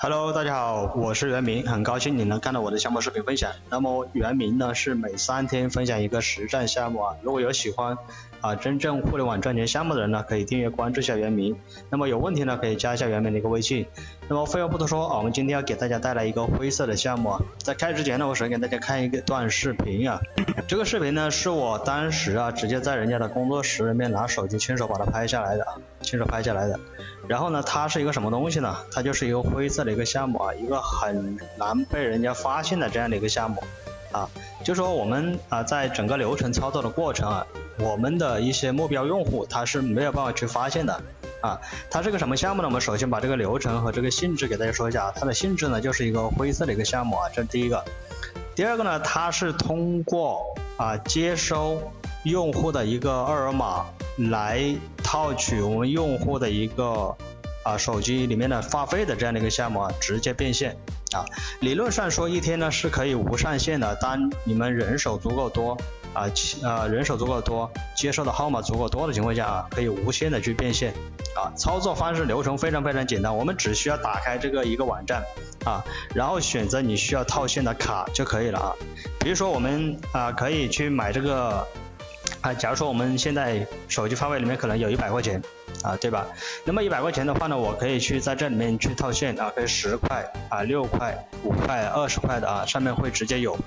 Hello，大家好，我是袁明，很高兴你能看到我的项目视频分享。那么袁明呢是每三天分享一个实战项目啊，如果有喜欢啊真正互联网赚钱项目的人呢，可以订阅关注一下袁明。那么有问题呢，可以加一下袁明的一个微信。那么废话不多说啊，我们今天要给大家带来一个灰色的项目啊。在开始之前呢，我首先给大家看一个段视频啊。这个视频呢是我当时啊直接在人家的工作室里面拿手机亲手把它拍下来的，亲手拍下来的。然后呢，它是一个什么东西呢？它就是一个灰色的一个项目啊，一个很难被人家发现的这样的一个项目啊。就说我们啊，在整个流程操作的过程啊，我们的一些目标用户他是没有办法去发现的啊。它是个什么项目呢？我们首先把这个流程和这个性质给大家说一下。它的性质呢，就是一个灰色的一个项目啊，这是第一个。第二个呢，它是通过啊接收用户的一个二维码来套取我们用户的一个啊手机里面的话费的这样的一个项目啊，直接变现啊。理论上说一天呢是可以无上限的，当你们人手足够多啊，啊人手足够多，接收的号码足够多的情况下啊，可以无限的去变现啊。操作方式流程非常非常简单，我们只需要打开这个一个网站。啊，然后选择你需要套现的卡就可以了啊。比如说我们啊可以去买这个啊，假如说我们现在手机话费里面可能有一百块钱啊，对吧？那么一百块钱的话呢，我可以去在这里面去套现啊，可以十块啊、六块、五块、二十块的啊，上面会直接有。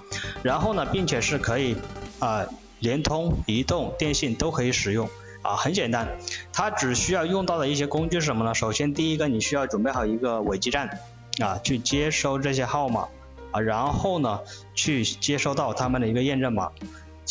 然后呢，并且是可以啊，联通、移动、电信都可以使用啊，很简单。它只需要用到的一些工具是什么呢？首先第一个，你需要准备好一个伪基站。啊，去接收这些号码啊，然后呢，去接收到他们的一个验证码，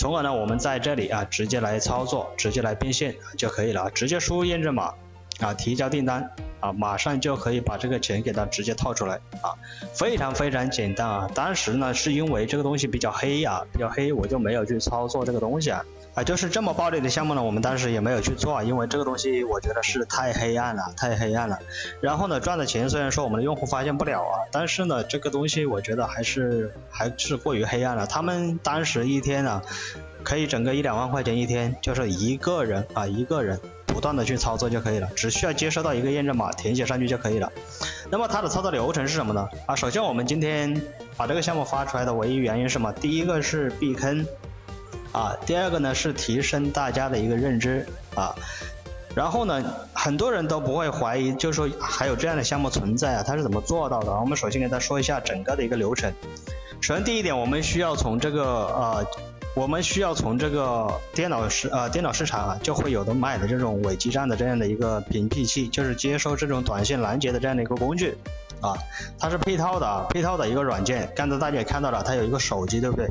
从而呢，我们在这里啊，直接来操作，直接来变现就可以了，直接输入验证码啊，提交订单啊，马上就可以把这个钱给它直接套出来啊，非常非常简单啊。当时呢，是因为这个东西比较黑啊，比较黑，我就没有去操作这个东西啊。啊，就是这么暴利的项目呢，我们当时也没有去做，因为这个东西我觉得是太黑暗了，太黑暗了。然后呢，赚的钱虽然说我们的用户发现不了啊，但是呢，这个东西我觉得还是还是过于黑暗了。他们当时一天呢，可以整个一两万块钱一天，就是一个人啊，一个人不断的去操作就可以了，只需要接收到一个验证码，填写上去就可以了。那么它的操作流程是什么呢？啊，首先我们今天把这个项目发出来的唯一原因是什么？第一个是避坑。啊，第二个呢是提升大家的一个认知啊，然后呢，很多人都不会怀疑，就说还有这样的项目存在啊，它是怎么做到的？我们首先给大家说一下整个的一个流程。首先第一点，我们需要从这个呃，我们需要从这个电脑市呃电脑市场啊就会有的卖的这种伪基站的这样的一个屏蔽器，就是接收这种短信拦截的这样的一个工具啊，它是配套的啊，配套的一个软件。刚才大家也看到了，它有一个手机，对不对？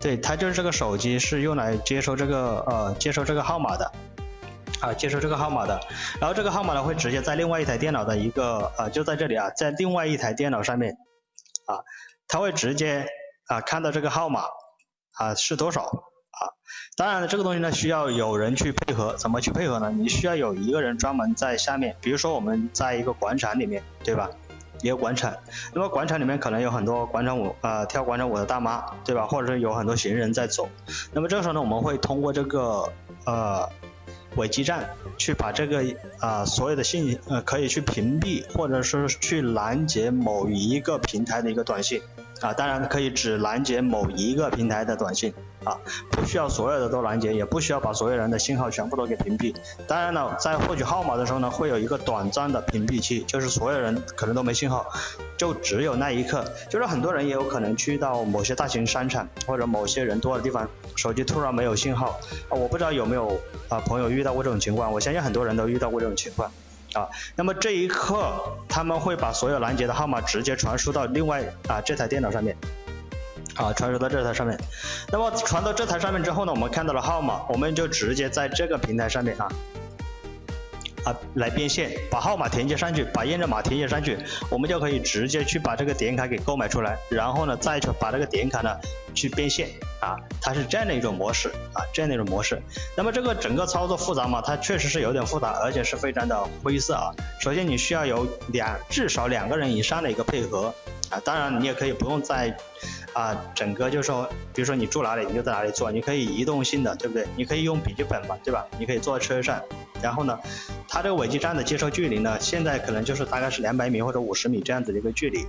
对，它就是这个手机是用来接收这个呃接收这个号码的，啊接收这个号码的，然后这个号码呢会直接在另外一台电脑的一个呃就在这里啊，在另外一台电脑上面啊，它会直接啊看到这个号码啊是多少啊，当然了这个东西呢需要有人去配合，怎么去配合呢？你需要有一个人专门在下面，比如说我们在一个广场里面，对吧？也有广场，那么广场里面可能有很多广场舞呃跳广场舞的大妈，对吧？或者是有很多行人在走，那么这个时候呢，我们会通过这个呃伪基站去把这个啊所有的信呃可以去屏蔽或者是去拦截某一个平台的一个短信。啊，当然可以只拦截某一个平台的短信。啊，不需要所有的都拦截，也不需要把所有人的信号全部都给屏蔽。当然了，在获取号码的时候呢，会有一个短暂的屏蔽期，就是所有人可能都没信号，就只有那一刻。就是很多人也有可能去到某些大型商场或者某些人多的地方，手机突然没有信号啊，我不知道有没有啊朋友遇到过这种情况，我相信很多人都遇到过这种情况啊。那么这一刻，他们会把所有拦截的号码直接传输到另外啊这台电脑上面。啊，传输到这台上面，那么传到这台上面之后呢，我们看到了号码，我们就直接在这个平台上面啊啊来变现，把号码填写上去，把验证码填写上去，我们就可以直接去把这个点卡给购买出来，然后呢再去把这个点卡呢去变现啊，它是这样的一种模式啊，这样的一种模式。那么这个整个操作复杂嘛？它确实是有点复杂，而且是非常的灰色啊。首先你需要有两至少两个人以上的一个配合啊，当然你也可以不用在。啊，整个就是说，比如说你住哪里，你就在哪里做，你可以移动性的，对不对？你可以用笔记本嘛，对吧？你可以坐在车上，然后呢，它这个尾基站的接收距离呢，现在可能就是大概是两百米或者五十米这样子的一个距离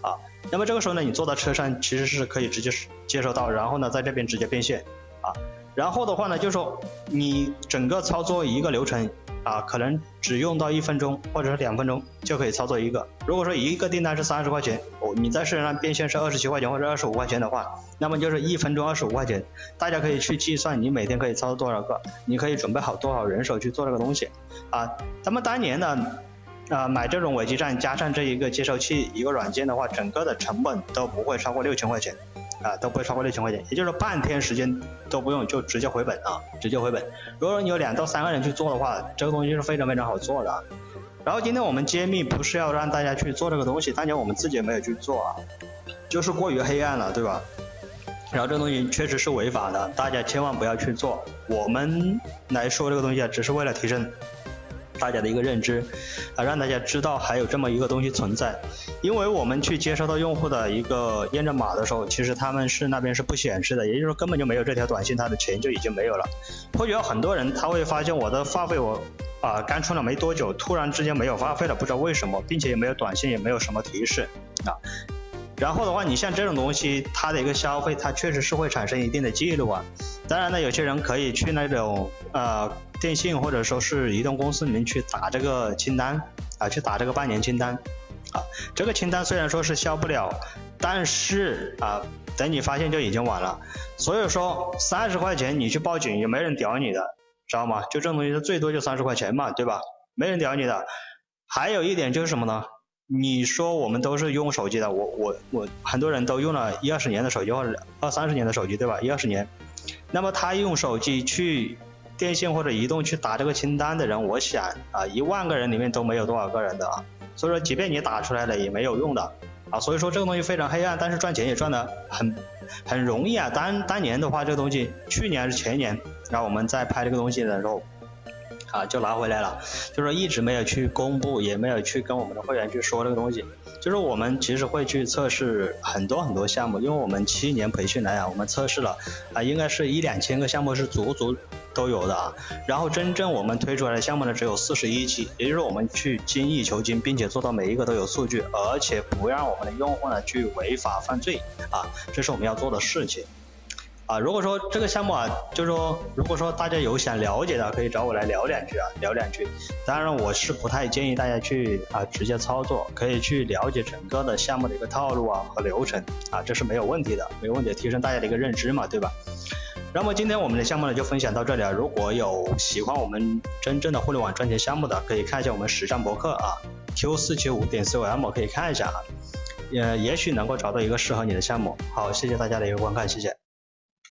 啊。那么这个时候呢，你坐到车上其实是可以直接接收到，然后呢，在这边直接变现啊。然后的话呢，就是说你整个操作一个流程。啊，可能只用到一分钟或者是两分钟就可以操作一个。如果说一个订单是三十块钱，哦，你在市场上变现是二十七块钱或者二十五块钱的话，那么就是一分钟二十五块钱。大家可以去计算你每天可以操作多少个，你可以准备好多少人手去做这个东西。啊，咱们当年呢，啊，买这种伪基站加上这一个接收器一个软件的话，整个的成本都不会超过六千块钱。啊，都不会超过六千块钱，也就是说半天时间都不用就直接回本啊，直接回本。如果说你有两到三个人去做的话，这个东西是非常非常好做的。然后今天我们揭秘不是要让大家去做这个东西，当年我们自己也没有去做啊，就是过于黑暗了，对吧？然后这个东西确实是违法的，大家千万不要去做。我们来说这个东西啊，只是为了提升。大家的一个认知啊，让大家知道还有这么一个东西存在。因为我们去接收到用户的一个验证码的时候，其实他们是那边是不显示的，也就是说根本就没有这条短信，他的钱就已经没有了。或许有很多人他会发现我的话费我啊刚充了没多久，突然之间没有话费了，不知道为什么，并且也没有短信，也没有什么提示啊。然后的话，你像这种东西，它的一个消费，它确实是会产生一定的记录啊。当然呢，有些人可以去那种呃电信或者说是移动公司里面去打这个清单啊，去打这个半年清单啊。这个清单虽然说是消不了，但是啊，等你发现就已经晚了。所以说三十块钱你去报警也没人屌你的，知道吗？就这种东西，最多就三十块钱嘛，对吧？没人屌你的。还有一点就是什么呢？你说我们都是用手机的，我我我很多人都用了一二十年的手机或者二三十年的手机，对吧？一二十年，那么他用手机去电信或者移动去打这个清单的人，我想啊，一万个人里面都没有多少个人的啊。所以说，即便你打出来了也没有用的啊。所以说这个东西非常黑暗，但是赚钱也赚的很很容易啊。当当年的话，这个东西去年还是前年，然后我们在拍这个东西的时候。啊，就拿回来了，就是一直没有去公布，也没有去跟我们的会员去说这个东西。就是我们其实会去测试很多很多项目，因为我们七年培训来啊，我们测试了啊，应该是一两千个项目是足足都有的啊。然后真正我们推出来的项目呢，只有四十一期，也就是我们去精益求精，并且做到每一个都有数据，而且不让我们的用户呢去违法犯罪啊，这是我们要做的事情。啊，如果说这个项目啊，就是说，如果说大家有想了解的，可以找我来聊两句啊，聊两句。当然，我是不太建议大家去啊直接操作，可以去了解整个的项目的一个套路啊和流程啊，这是没有问题的，没问题，提升大家的一个认知嘛，对吧？那么今天我们的项目呢就分享到这里啊，如果有喜欢我们真正的互联网赚钱项目的，可以看一下我们实战博客啊，Q 四七五点 com 可以看一下啊，也也许能够找到一个适合你的项目。好，谢谢大家的一个观看，谢谢。